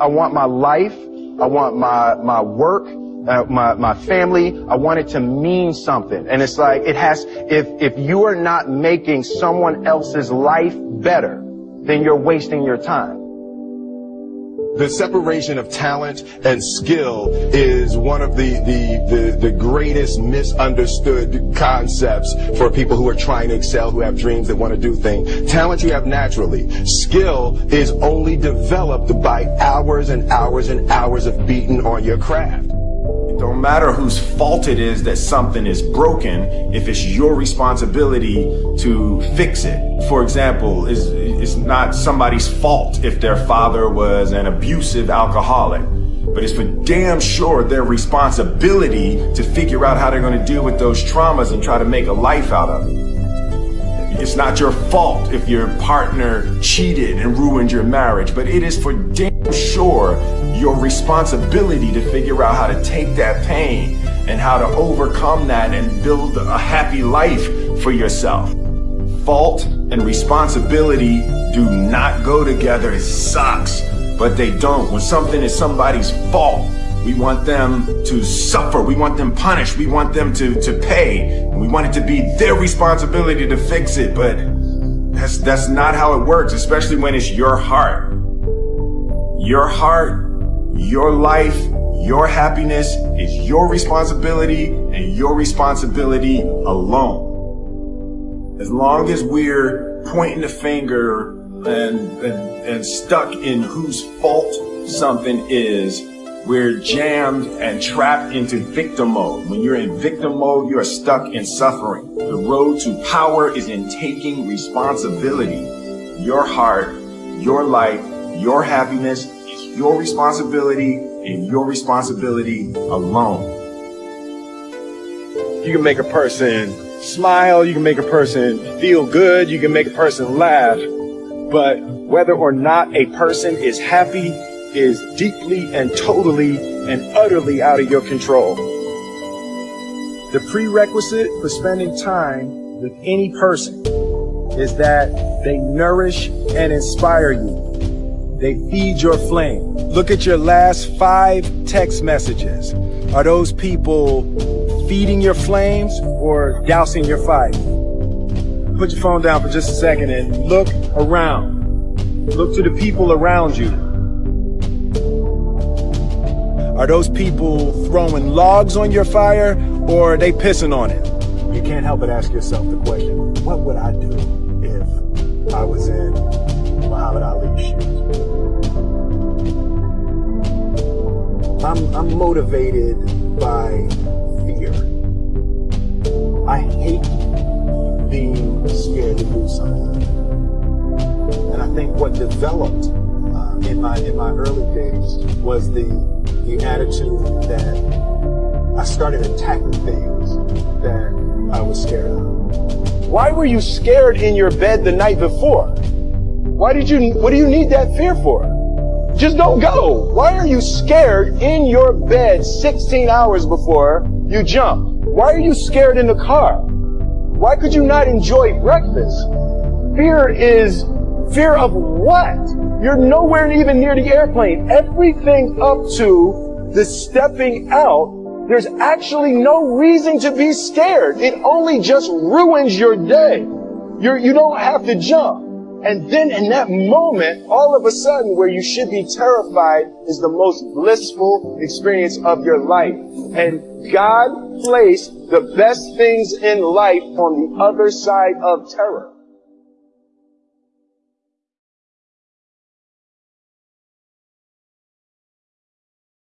I want my life, I want my, my work, uh, my, my family, I want it to mean something. And it's like, it has, if, if you are not making someone else's life better, then you're wasting your time. The separation of talent and skill is one of the, the, the, the, greatest misunderstood concepts for people who are trying to excel, who have dreams that want to do things. Talent you have naturally. Skill is only developed by hours and hours and hours of beating on your craft. Don't matter whose fault it is that something is broken if it's your responsibility to fix it. For example, it's, it's not somebody's fault if their father was an abusive alcoholic, but it's for damn sure their responsibility to figure out how they're going to deal with those traumas and try to make a life out of it. It's not your fault if your partner cheated and ruined your marriage, but it is for damn sure your responsibility to figure out how to take that pain and how to overcome that and build a happy life for yourself. Fault and responsibility do not go together. It sucks, but they don't. When something is somebody's fault, we want them to suffer. We want them punished. We want them to, to pay. We want it to be their responsibility to fix it, but that's, that's not how it works, especially when it's your heart. Your heart, your life, your happiness is your responsibility and your responsibility alone. As long as we're pointing the finger and, and, and stuck in whose fault something is, we're jammed and trapped into victim mode. When you're in victim mode, you are stuck in suffering. The road to power is in taking responsibility. Your heart, your life, your happiness is your responsibility and your responsibility alone. You can make a person smile, you can make a person feel good, you can make a person laugh, but whether or not a person is happy is deeply and totally and utterly out of your control. The prerequisite for spending time with any person is that they nourish and inspire you. They feed your flame. Look at your last five text messages. Are those people feeding your flames or dousing your fire? Put your phone down for just a second and look around. Look to the people around you. Are those people throwing logs on your fire or are they pissing on it? You can't help but ask yourself the question, what would I do if I was in I'm, motivated by fear. I hate being scared to do something. And I think what developed uh, in my in my early days was the the attitude that I started attacking things that I was scared of. Why were you scared in your bed the night before? Why did you, what do you need that fear for? Just don't go. Why are you scared in your bed 16 hours before you jump? Why are you scared in the car? Why could you not enjoy breakfast? Fear is fear of what? You're nowhere even near the airplane. Everything up to the stepping out, there's actually no reason to be scared. It only just ruins your day. You're, you don't have to jump. And then in that moment, all of a sudden, where you should be terrified is the most blissful experience of your life. And God placed the best things in life on the other side of terror.